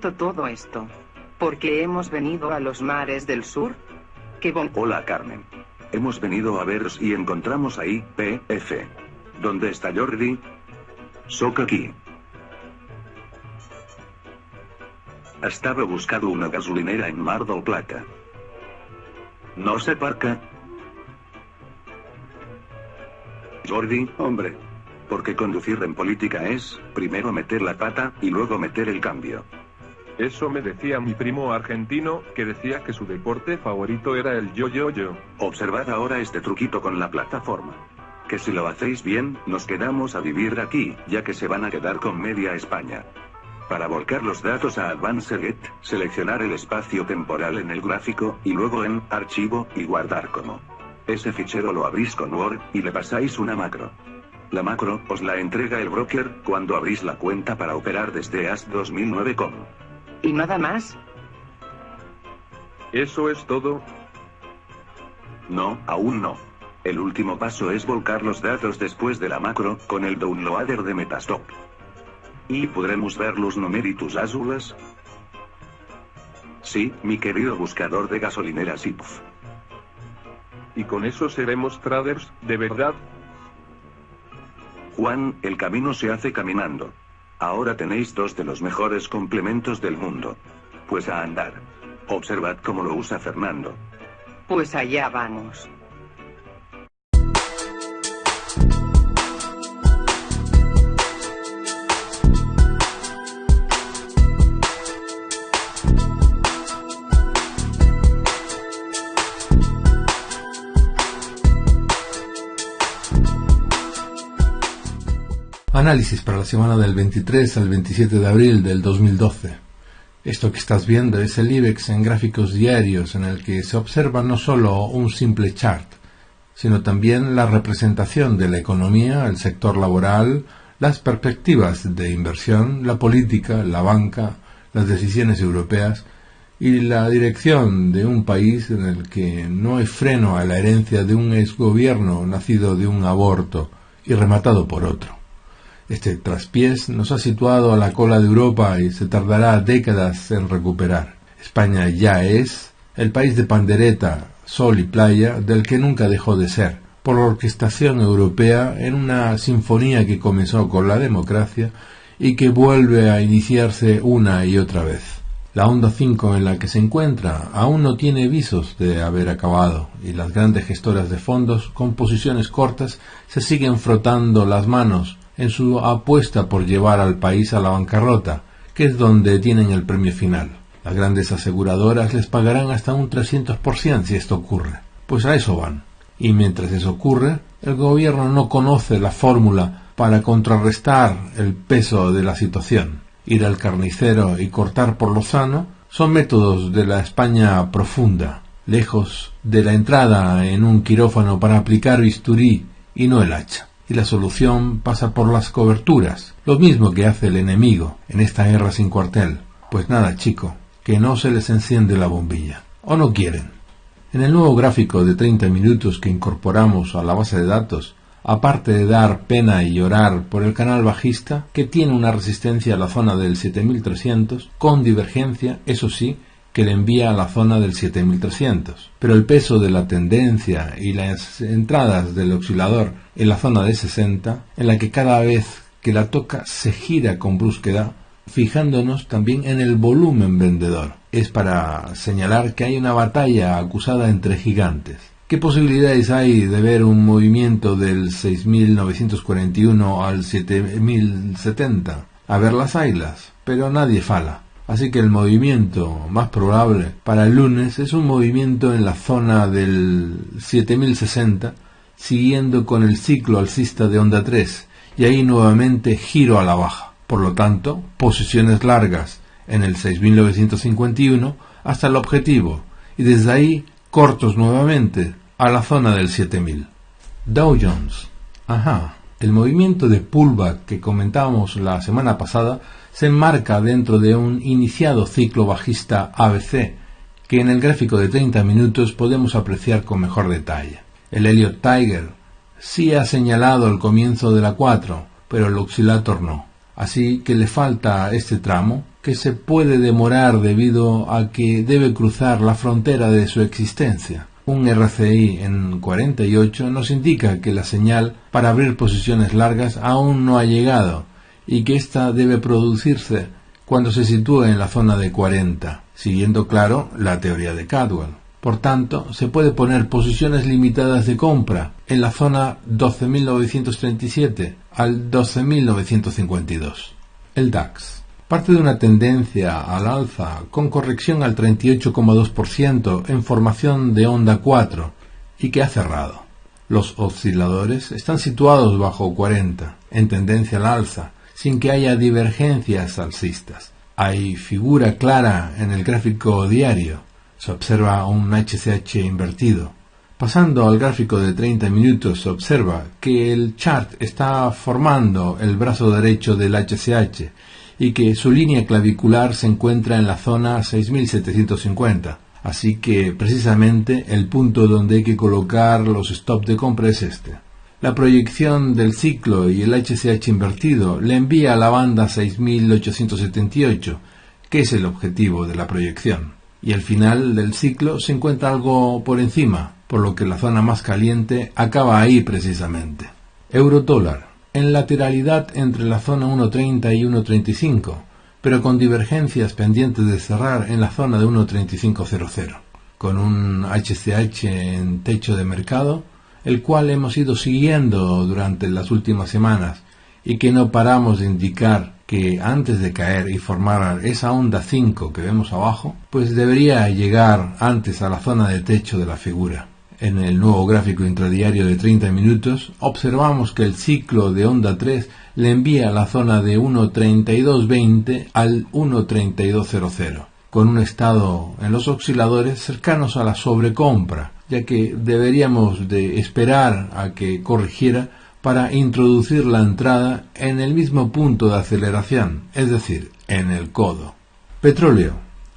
todo esto. Porque hemos venido a los mares del sur. Qué bon... Hola Carmen. Hemos venido a veros y encontramos ahí, PF. ¿Dónde está Jordi? Soc aquí. Estava buscando una gasolinera en Mar del Plata. No sé parca. Jordi, hombre. Porque conducir en política es, primero meter la pata, y luego meter el cambio. Eso me decía mi primo argentino, que decía que su deporte favorito era el yo-yo-yo. Observad ahora este truquito con la plataforma. Que si lo hacéis bien, nos quedamos a vivir aquí, ya que se van a quedar con media España. Para volcar los datos a Advanced Get, seleccionar el espacio temporal en el gráfico, y luego en Archivo, y guardar como. Ese fichero lo abrís con Word, y le pasáis una macro. La macro, os la entrega el broker, cuando abrís la cuenta para operar desde AS 2009com. ¿Y nada más? ¿Eso es todo? No, aún no. El último paso es volcar los datos después de la macro, con el downloader de Metastock. ¿Y podremos ver los numeritos azules? Sí, mi querido buscador de gasolineras IPF. ¿Y con eso seremos traders, de verdad? Juan, el camino se hace caminando. Ahora tenéis dos de los mejores complementos del mundo. Pues a andar. Observad cómo lo usa Fernando. Pues allá vamos. Análisis para la semana del 23 al 27 de abril del 2012. Esto que estás viendo es el IBEX en gráficos diarios en el que se observa no solo un simple chart, sino también la representación de la economía, el sector laboral, las perspectivas de inversión, la política, la banca, las decisiones europeas y la dirección de un país en el que no hay freno a la herencia de un exgobierno nacido de un aborto y rematado por otro. Este traspiés nos ha situado a la cola de Europa y se tardará décadas en recuperar. España ya es el país de pandereta, sol y playa del que nunca dejó de ser, por la orquestación europea en una sinfonía que comenzó con la democracia y que vuelve a iniciarse una y otra vez. La onda 5 en la que se encuentra aún no tiene visos de haber acabado y las grandes gestoras de fondos con posiciones cortas se siguen frotando las manos en su apuesta por llevar al país a la bancarrota, que es donde tienen el premio final. Las grandes aseguradoras les pagarán hasta un 300% si esto ocurre. Pues a eso van. Y mientras eso ocurre, el gobierno no conoce la fórmula para contrarrestar el peso de la situación. Ir al carnicero y cortar por lo sano son métodos de la España profunda, lejos de la entrada en un quirófano para aplicar bisturí y no el hacha y la solución pasa por las coberturas, lo mismo que hace el enemigo en esta guerra sin cuartel. Pues nada, chico, que no se les enciende la bombilla. ¿O no quieren? En el nuevo gráfico de 30 minutos que incorporamos a la base de datos, aparte de dar pena y llorar por el canal bajista, que tiene una resistencia a la zona del 7300, con divergencia, eso sí, que le envía a la zona del 7300. Pero el peso de la tendencia y las entradas del oscilador en la zona de 60, en la que cada vez que la toca se gira con brusquedad, fijándonos también en el volumen vendedor. Es para señalar que hay una batalla acusada entre gigantes. ¿Qué posibilidades hay de ver un movimiento del 6.941 al 7.070? A ver las ailas, pero nadie fala. Así que el movimiento más probable para el lunes es un movimiento en la zona del 7060, siguiendo con el ciclo alcista de onda 3, y ahí nuevamente giro a la baja. Por lo tanto, posiciones largas en el 6951 hasta el objetivo, y desde ahí cortos nuevamente a la zona del 7000. Dow Jones. Ajá. El movimiento de pullback que comentábamos la semana pasada se enmarca dentro de un iniciado ciclo bajista ABC, que en el gráfico de 30 minutos podemos apreciar con mejor detalle. El Elliott Tiger sí ha señalado el comienzo de la 4, pero el oscilator no. Así que le falta este tramo, que se puede demorar debido a que debe cruzar la frontera de su existencia. Un RCI en 48 nos indica que la señal para abrir posiciones largas aún no ha llegado y que ésta debe producirse cuando se sitúe en la zona de 40, siguiendo claro la teoría de Cadwell. Por tanto, se puede poner posiciones limitadas de compra en la zona 12.937 al 12.952. El DAX parte de una tendencia al alza con corrección al 38,2% en formación de onda 4 y que ha cerrado. Los osciladores están situados bajo 40 en tendencia al alza sin que haya divergencias alcistas. Hay figura clara en el gráfico diario. Se observa un HCH invertido. Pasando al gráfico de 30 minutos se observa que el chart está formando el brazo derecho del HCH y que su línea clavicular se encuentra en la zona 6750. Así que precisamente el punto donde hay que colocar los stops de compra es este. La proyección del ciclo y el HCH invertido le envía a la banda 6878, que es el objetivo de la proyección. Y al final del ciclo se encuentra algo por encima, por lo que la zona más caliente acaba ahí precisamente. Euro dólar en lateralidad entre la zona 1.30 y 1.35, pero con divergencias pendientes de cerrar en la zona de 1.3500, con un HCH en techo de mercado, el cual hemos ido siguiendo durante las últimas semanas y que no paramos de indicar que antes de caer y formar esa onda 5 que vemos abajo, pues debería llegar antes a la zona de techo de la figura. En el nuevo gráfico intradiario de 30 minutos, observamos que el ciclo de onda 3 le envía a la zona de 1.3220 al 1.3200, con un estado en los osciladores cercanos a la sobrecompra, ya que deberíamos de esperar a que corrigiera para introducir la entrada en el mismo punto de aceleración, es decir, en el codo. Petróleo.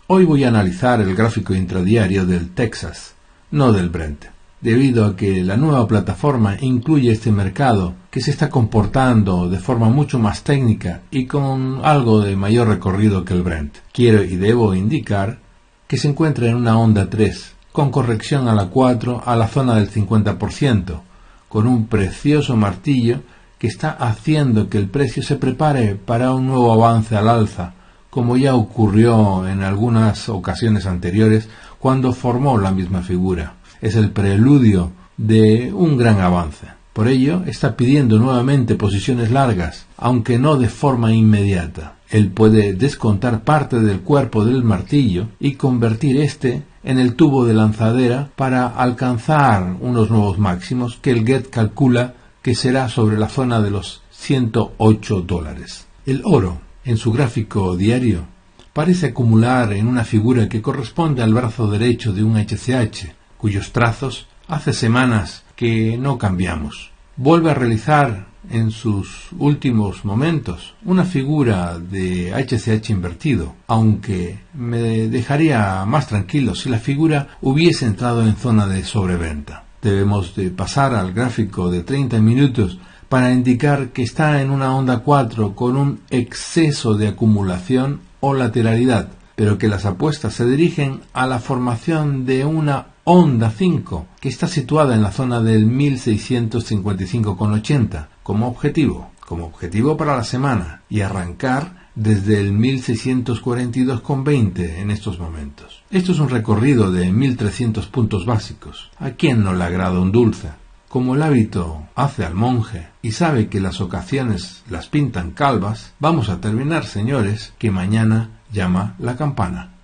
Hoy voy a analizar el gráfico intradiario del Texas no del Brent, debido a que la nueva plataforma incluye este mercado que se está comportando de forma mucho más técnica y con algo de mayor recorrido que el Brent. Quiero y debo indicar que se encuentra en una onda 3, con corrección a la 4 a la zona del 50%, con un precioso martillo que está haciendo que el precio se prepare para un nuevo avance al alza, como ya ocurrió en algunas ocasiones anteriores cuando formó la misma figura. Es el preludio de un gran avance. Por ello, está pidiendo nuevamente posiciones largas, aunque no de forma inmediata. Él puede descontar parte del cuerpo del martillo y convertir éste en el tubo de lanzadera para alcanzar unos nuevos máximos que el GET calcula que será sobre la zona de los 108 dólares. El oro, en su gráfico diario, parece acumular en una figura que corresponde al brazo derecho de un HCH, cuyos trazos hace semanas que no cambiamos. Vuelve a realizar en sus últimos momentos una figura de HCH invertido, aunque me dejaría más tranquilo si la figura hubiese entrado en zona de sobreventa. Debemos de pasar al gráfico de 30 minutos para indicar que está en una onda 4 con un exceso de acumulación o lateralidad, pero que las apuestas se dirigen a la formación de una onda 5 que está situada en la zona del 1655,80 como objetivo, como objetivo para la semana y arrancar desde el 1642,20 en estos momentos. Esto es un recorrido de 1300 puntos básicos. ¿A quién no le agrada un dulce? Como el hábito hace al monje y sabe que las ocasiones las pintan calvas, vamos a terminar, señores, que mañana llama la campana.